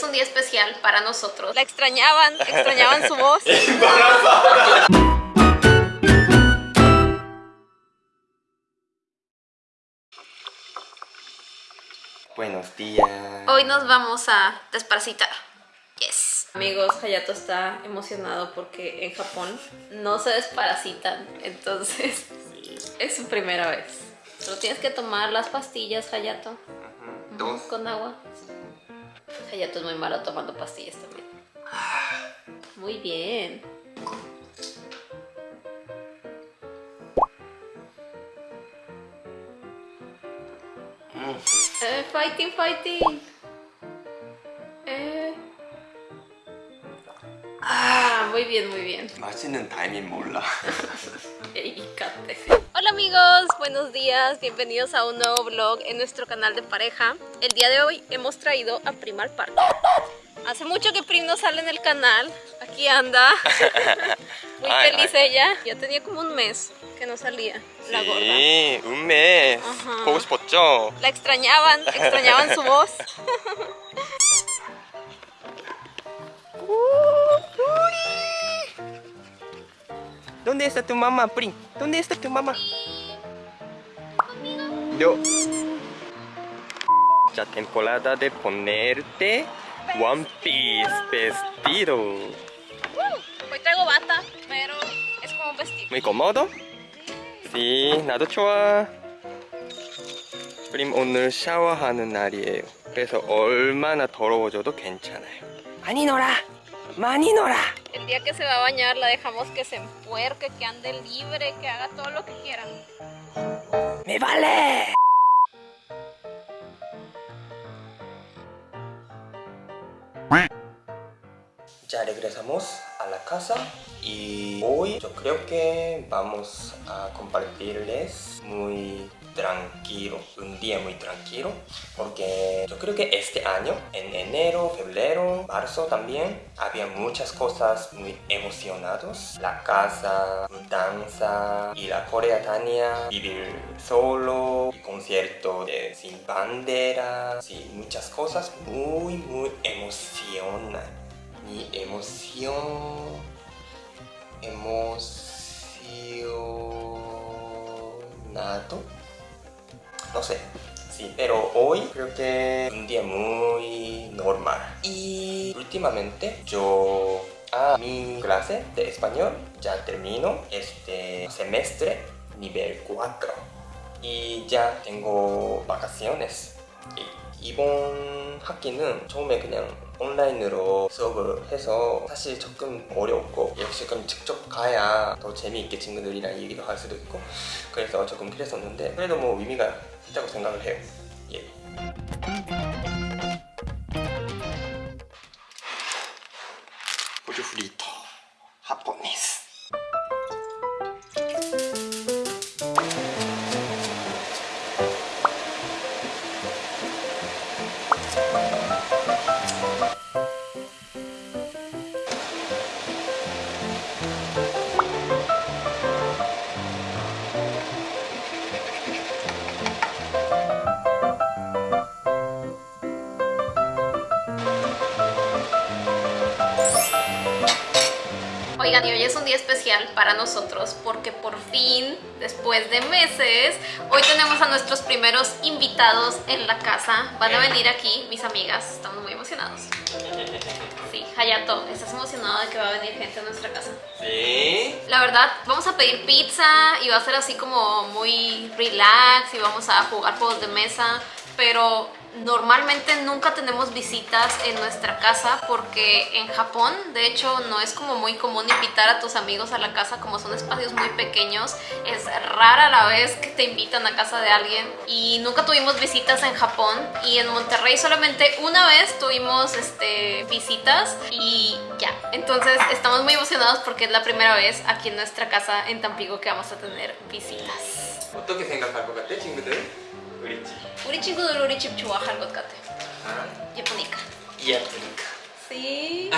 es un día especial para nosotros. La extrañaban, extrañaban su voz. Buenos días. Hoy nos vamos a desparasitar. Yes. Amigos, Hayato está emocionado porque en Japón no se desparasitan, entonces es su primera vez. Solo tienes que tomar las pastillas, Hayato. Dos. Con agua. Hayato es muy malo tomando pastillas también. Muy bien. Eh, fighting, fighting. Eh. Ah, muy bien, muy bien. 맛있는 타이밍 몰라. Eicate. Hola amigos, buenos días, bienvenidos a un nuevo vlog en nuestro canal de pareja. El día de hoy hemos traído a Prim al parque Hace mucho que Prim no sale en el canal, aquí anda. Muy feliz ella, ya tenía como un mes que no salía la gorda. Sí, un mes, La extrañaban, extrañaban su voz. ¿Dónde está tu mamá, Prim? ¿Dónde está tu mamá? No. Ya temporada de ponerte One Piece vestido. Hoy traigo bata, pero es como un vestido. Muy cómodo? Sí, 나도 좋아. 프림 오늘 샤워하는 날이에요. 그래서 얼마나 더러워져도 괜찮아요. 많이 놀아. 많이 놀아. El día que se va a bañar la dejamos que se empuerque, que ande libre, que haga todo lo que quiera. Me vale. Ya regresamos a la casa y hoy yo creo que vamos a compartirles muy tranquilo, un día muy tranquilo porque yo creo que este año, en enero, febrero, marzo también, había muchas cosas muy emocionados. La casa, danza y la Corea Tania, vivir solo, concierto Sin Bandera, muchas cosas muy muy emocionan. Mi emoción, emocionado, no sé. Sí, pero hoy creo que un día muy normal. Y últimamente yo a mi clase de español ya termino este semestre nivel 4 y ya tengo vacaciones. 이- 이번 학기는 처음에 그냥 온라인으로 수업을 해서 사실 조금 어려웠고 역시 그럼 직접 가야 더 재미있게 친구들이랑 얘기도 할 수도 있고 그래서 조금 그랬었는데 그래도 뭐 의미가 있다고 생각을 해요 예. Oigan, y hoy es un día especial para nosotros porque por fin, después de meses, hoy tenemos a nuestros primeros invitados en la casa. Van a venir aquí mis amigas, estamos muy emocionados. Sí, Hayato, ¿estás emocionado de que va a venir gente a nuestra casa? 네 La verdad, vamos a pedir pizza y va a ser así como muy relax y vamos a jugar juegos de mesa, pero normalmente nunca tenemos visitas en nuestra casa porque en Japón, de hecho, no es como muy común invitar a tus amigos a la casa como son espacios muy pequeños. Es rara la vez que te invitan a casa de alguien y nunca tuvimos visitas en Japón y en Monterrey solamente una vez tuvimos este, visitas y ya. Entonces estamos muy emocionados porque es la primera vez aquí en nuestra casa en Tampico que vamos a tener visitas. 어떻게 생각할 것 같아 친구들? 우리 집 우리 친구들 우리 집 좋아할 것 같아. 아, 예쁘니까. 예쁘니까 Sí.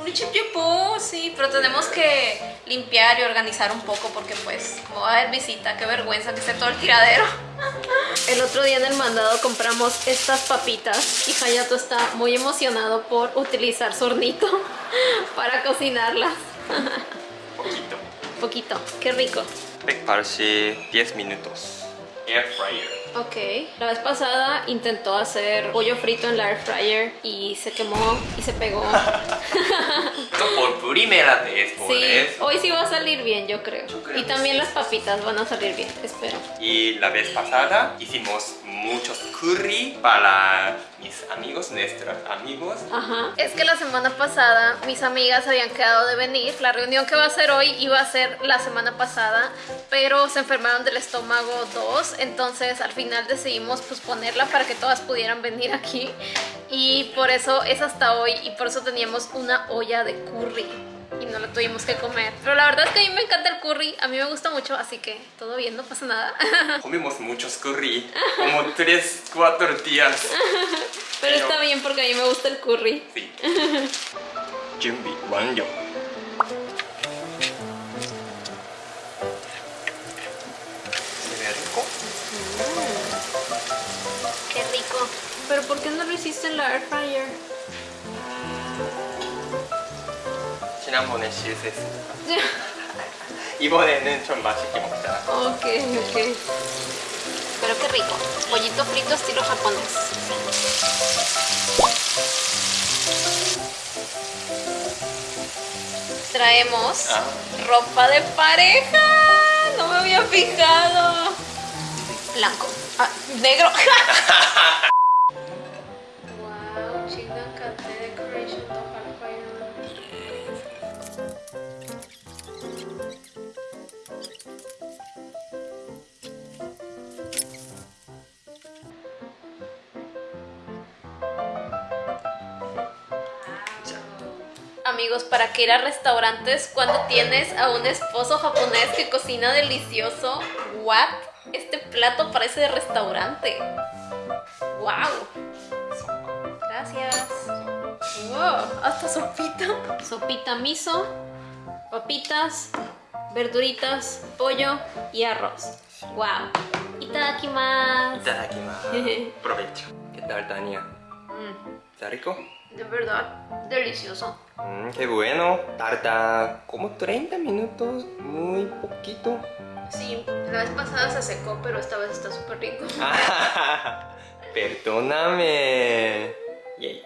Un chip yepo, sí, pero tenemos que limpiar y organizar un poco porque pues como va a haber visita, qué vergüenza que esté todo el tiradero. El otro día en el mandado compramos estas papitas y Hayato está muy emocionado por utilizar su hornito para cocinarlas. Poquito. Poquito, qué rico. 180 10 minutos. Air fryer. Ok, la vez pasada intentó hacer pollo frito en la air fryer y se quemó y se pegó. Por primera vez, por Sí, eso. hoy sí va a salir bien, yo creo. creo Y también sí. las papitas van a salir bien, espero. Y la vez pasada hicimos muchos curry para mis amigos, nuestros amigos. Es que la semana pasada mis amigas habían quedado de venir. La reunión que va a ser hoy iba a ser la semana pasada, pero se enfermaron del estómago dos. Entonces al final decidimos posponerla para que todas pudieran venir aquí. Y por eso es hasta hoy y por eso teníamos una olla de curry Y no la tuvimos que comer. Pero la verdad es que a mí me encanta el curry, a mí me gusta mucho, así que todo bien, no pasa nada. Comimos muchos curry, como 3, 4 días. Pero está bien porque a mí me gusta el curry. Sí. 준비 완료. Se ve rico. Qué rico. Pero ¿por qué no lo hiciste en la air fryer? 지난번에 실수했습니다. 이번에는 좀 맛있게 먹자. Ok, ok. Pero qué rico. Pollito frito estilo japonés. Traemos Ah. ropa de pareja. No me había fijado. Blanco. Ah, negro. amigos, ¿para qué ir a restaurantes cuando tienes a un esposo japonés que cocina delicioso? ¿What? Este plato parece de restaurante. ¡Wow! Gracias. ¡Wow! Hasta sopita. Sopita miso, papitas, verduritas, pollo y arroz. ¡Wow! Itadakimasu. Itadakimasu. Provecho. ¿Qué tal, Tania? Mm. ¿Está rico? De verdad, delicioso. Mm, qué bueno. Tarda como 30 minutos, muy poquito. Sí, la vez pasada se secó, pero esta vez está súper rico. Perdóname. Yay.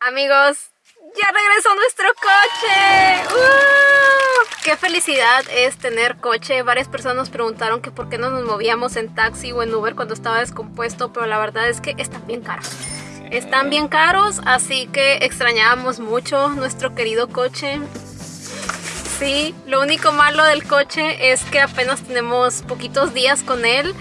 Amigos, ya regresó nuestro coche. ¡Uh! Qué felicidad es tener coche. Varias personas nos preguntaron que por qué no nos movíamos en taxi o en Uber cuando estaba descompuesto, pero la verdad es que están bien caros. Están bien caros, así que extrañábamos mucho nuestro querido coche. Sí, lo único malo del coche es que apenas tenemos poquitos días con él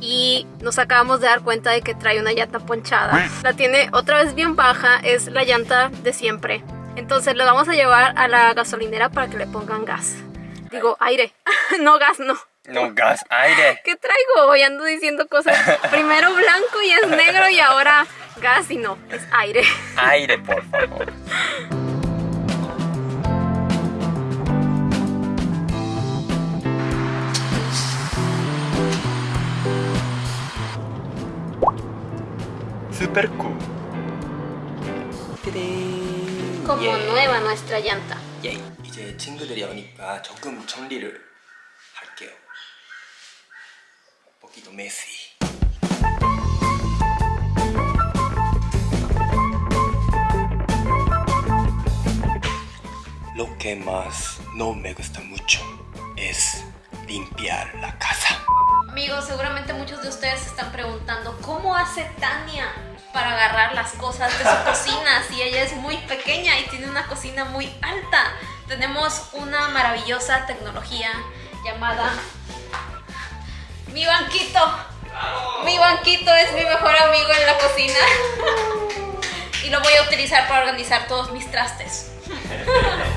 y nos acabamos de dar cuenta de que trae una llanta ponchada. La tiene otra vez bien baja, es la llanta de siempre. Entonces lo vamos a llevar a la gasolinera para que le pongan gas. Digo, aire. no gas, no. No gas, aire. ¿Qué traigo? Hoy ando diciendo cosas. Primero blanco y es negro y ahora gas y no, es aire. Aire, por favor. Super cool. 띠링. Como 예. nueva nuestra llanta. 예. 이제 친구들이 오니까 조금 정리를 Messy. Lo que más no me gusta mucho es limpiar la casa. Amigos, seguramente muchos de ustedes se están preguntando cómo hace Tania para agarrar las cosas de su cocina si ella es muy pequeña y tiene una cocina muy alta. Tenemos una maravillosa tecnología llamada mi banquito. Mi banquito es mi mejor amigo en la cocina y lo voy a utilizar para organizar todos mis trastes.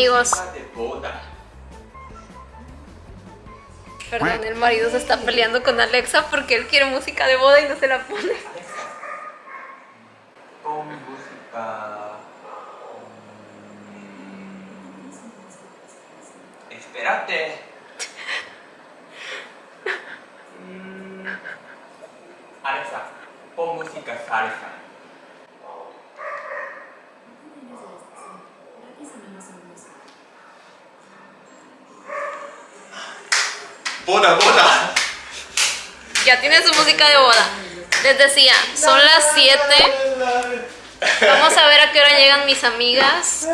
Amigos, perdón, el marido se está peleando con Alexa porque él quiere música de boda y no se la pone. Pon música. mm, Espérate. Mm, Alexa, pon música salsa. Boda, boda. Ya tiene su música de boda. Les decía, son las 7. Vamos a ver a qué hora llegan mis amigas.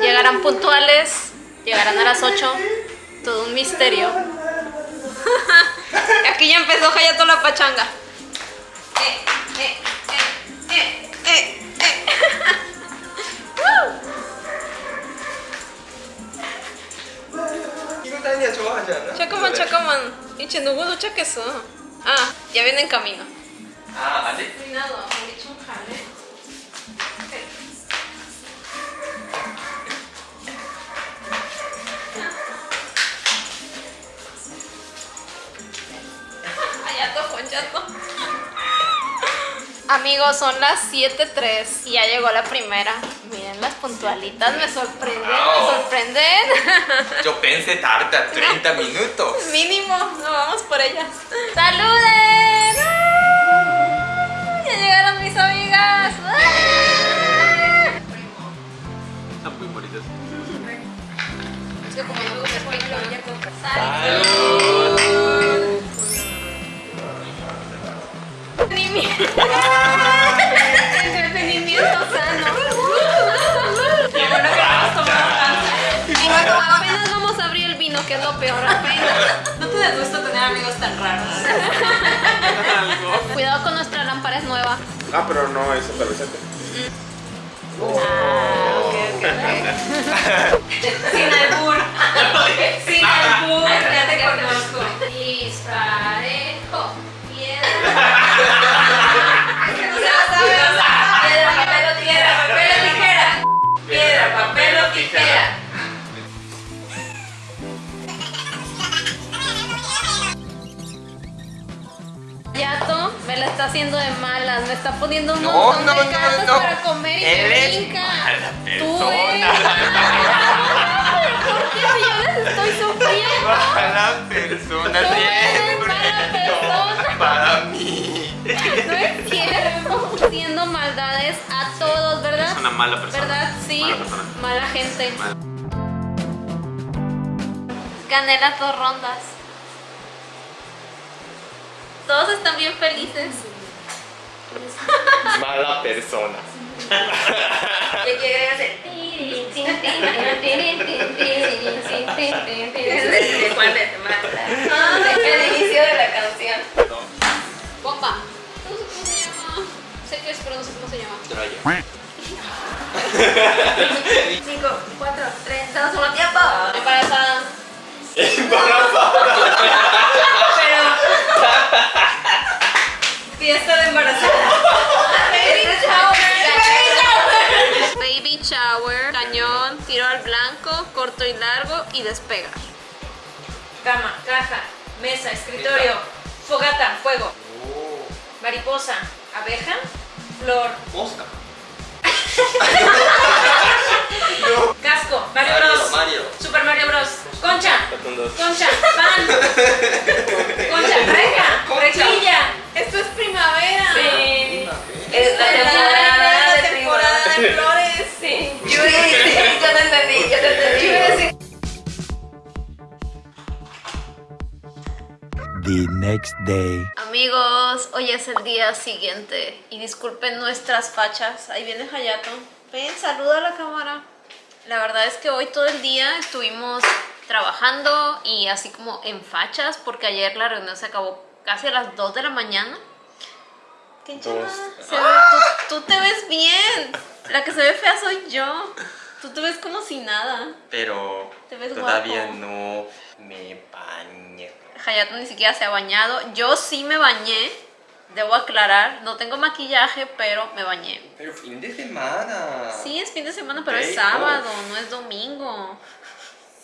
Llegarán puntuales. Llegarán a las 8. Todo un misterio. Aquí ya empezó Hayato la pachanga. 다니야 좋아하지 않아? 잠깐만 잠깐만 이제 누구 도착했어 아 ya viene en camino 아 아직? Cuidado, 우리 좀 갈래? Hayato con Yato. Amigos, son las 7.03 y ya llegó la primera. Miren las puntualitas, me sorprenden, me sorprenden. Yo pensé tarda 30 minutos. Mínimo, no vamos por ellas. ¡Saluden! ¡Ah! Ya llegaron mis amigas. ¡Ah! Están muy bonitos. Es que como no me Salud. Entretenimiento. Entretenimiento sano. Qué bueno que tomamos Y luego apenas vamos a abrir el vino, que es lo peor, apenas. No te da gusto tener amigos tan raros. Cuidado con nuestra lámpara, es nueva. Ah, pero no es adolescente. Ah, ok, ok, ok. Sin albur. Sin albur. Ya te conozco. Disparejo. Piedra. Tijera. Yato me la está haciendo de malas, me está poniendo un montón no, de no, cartas no. para comer y Él me es brinca. mala Tú eres. ¿Por qué si yo les estoy sufriendo? Mala persona Tú eres mala persona. Para mí. No es cierto, haciendo maldades a todos, ¿verdad? Una mala persona. ¿Verdad? Sí, Mala persona. mala gente. Mala. Gané las dos rondas. Todos están bien felices. Mala persona. ¿Qué quiere hacer? ¿De cuál es? 5, 4, 3, 2, 1, tiempo. Embarazada. Pero. Fiesta de embarazada. Baby shower. Baby shower. Cañón, tiro al blanco, corto y largo y despegar. Cama, caja, mesa, escritorio, fogata, fuego, mariposa, abeja, flor, Mosca. Super Mario Bros. Concha, concha, pan, concha, reja, rejilla. Esto es primavera. Sí. Es la temporada de temporada de flores. Sí. Yo te entendí, yo te entendí. The next day. Amigos, hoy es el día siguiente y disculpen nuestras fachas. Ahí viene Hayato. Ven, saluda a la cámara. La verdad es que hoy todo el día estuvimos trabajando y así como en fachas porque ayer la reunión se acabó casi a las 2 de la mañana. ¿Qué Dos. Se ve- tú, tú te ves bien. La que se ve fea soy yo. Tú te ves como si nada. Pero Te ves todavía guapo. no me bañé. Hayato ni siquiera se ha bañado. Yo sí me bañé. Debo aclarar, no tengo maquillaje, pero me bañé. Pero fin de semana. Sí, es fin de semana, pero es sábado, no es domingo.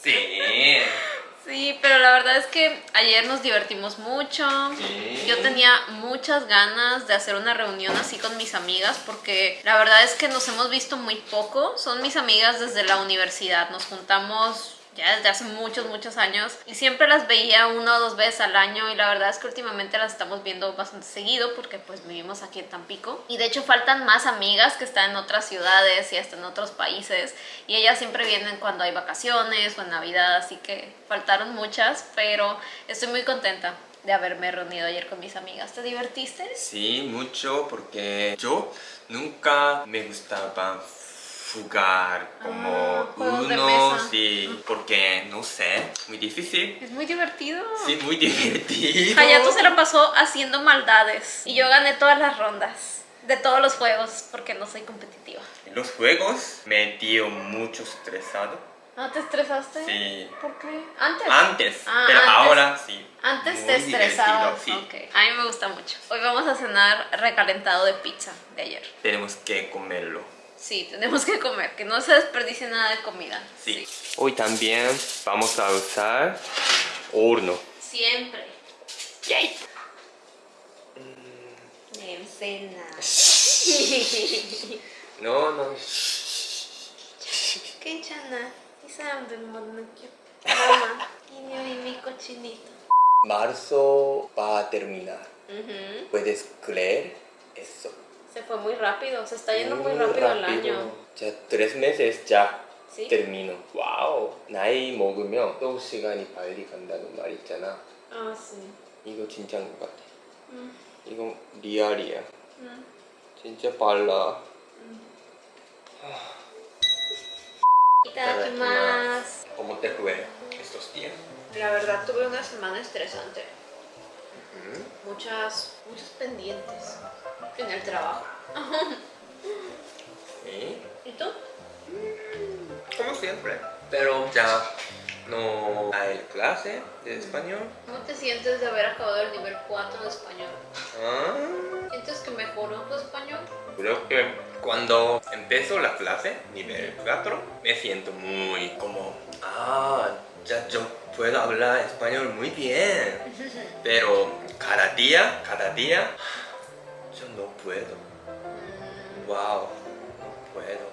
Sí. Sí, pero la verdad es que ayer nos divertimos mucho. Sí. Yo tenía muchas ganas de hacer una reunión así con mis amigas porque la verdad es que nos hemos visto muy poco. Son mis amigas desde la universidad. Nos juntamos ya desde hace muchos, muchos años y siempre las veía una o dos veces al año y la verdad es que últimamente las estamos viendo bastante seguido porque pues vivimos aquí en Tampico y de hecho faltan más amigas que están en otras ciudades y hasta en otros países y ellas siempre vienen cuando hay vacaciones o en Navidad así que faltaron muchas pero estoy muy contenta de haberme reunido ayer con mis amigas. ¿Te divertiste? Sí, mucho porque yo nunca me gustaba jugar como Ah, uno, sí, porque no sé, muy difícil. Es muy divertido. Sí, muy divertido. Hayato se la pasó haciendo maldades y yo gané todas las rondas de todos los juegos porque no soy competitiva. Los juegos me dio mucho estresado. ¿No te estresaste? Sí. ¿Por qué? ¿Antes? Antes, Ah, pero antes. ahora sí. Antes Muy te estresaba. divertido, Sí. Ok. A mí me gusta mucho. Hoy vamos a cenar recalentado de pizza de ayer. Tenemos que comerlo. Sí, tenemos que comer, que no se desperdicie nada de comida. Sí. Hoy también vamos a usar horno. Siempre. Yay. 냄새나. No, no. 괜찮아. 이 사람들 못 느껴. mamá. 인형이 mi cochinito. Marzo va a terminar. Ujú. ¿Puedes creer eso? Se fue muy rápido, se está yendo muy rápido, el año. 자, tres meses ya ¿Sí? termino. 와우. 나이 먹으면 또 시간이 빨리 간다는 말 있잖아. Ah, sí. 이거 진짜인 것 같아. Mm, 이거 리얼이야. mm. 진짜 빨라. Itadakimasu. ¿Cómo te fue estos días? La verdad tuve una semana estresante. Muchas, muchos pendientes en el trabajo. Sí. ¿Y tú? Como siempre. Pero ya no hay clase de español. ¿Cómo te sientes de haber acabado el nivel 4 de español? Ah. ¿Sientes que mejoró tu español? Creo que cuando empezó la clase, nivel 4, me siento muy como, ah, ya yo puedo hablar español muy bien. Pero cada día, cada día, yo no puedo. Wow, no puedo.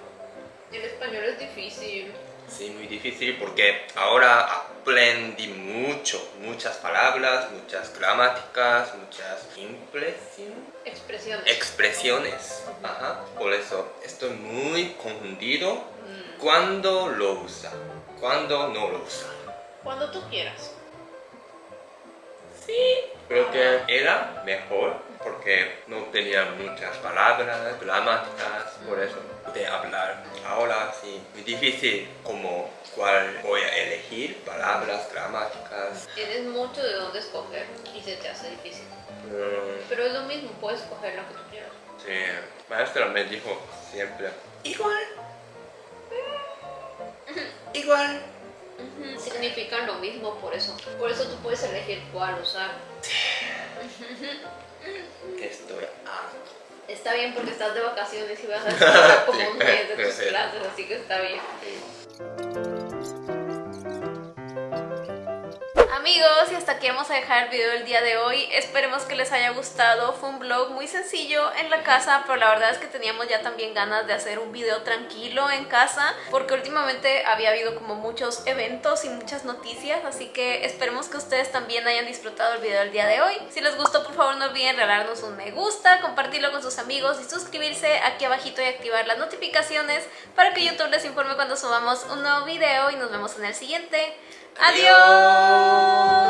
El español es difícil. Sí, muy difícil porque ahora aprendí mucho, muchas palabras, muchas gramáticas, muchas impresiones. Expresiones. expresiones. Ajá. Por eso estoy muy confundido Mm, cuando lo usa, cuando no lo usa. Cuando tú quieras. Creo que era mejor porque no tenía muchas palabras, gramáticas, por eso pude hablar. Ahora sí, muy difícil como cuál voy a elegir, palabras, gramáticas. Tienes mucho de dónde escoger y se te hace difícil. Mm, Pero es lo mismo, puedes escoger lo que tú quieras. sí, maestra me dijo siempre, igual, igual. Ujú, Significan lo mismo por eso. Por eso tú puedes elegir cuál usar. Estoy harto. Está bien porque estás de vacaciones y vas a estar como un mes de tus clases, así que está bien. Amigos, y hasta aquí vamos a dejar el video del día de hoy. Esperemos que les haya gustado. Fue un vlog muy sencillo en la casa, pero la verdad es que teníamos ya también ganas de hacer un video tranquilo en casa, porque últimamente había habido como muchos eventos y muchas noticias, así que esperemos que ustedes también hayan disfrutado el video del día de hoy. Si les gustó, por favor no olviden regalarnos un me gusta, compartirlo con sus amigos y suscribirse aquí abajito y activar las notificaciones para que YouTube les informe cuando subamos un nuevo video y nos vemos en el siguiente. ¡Adiós!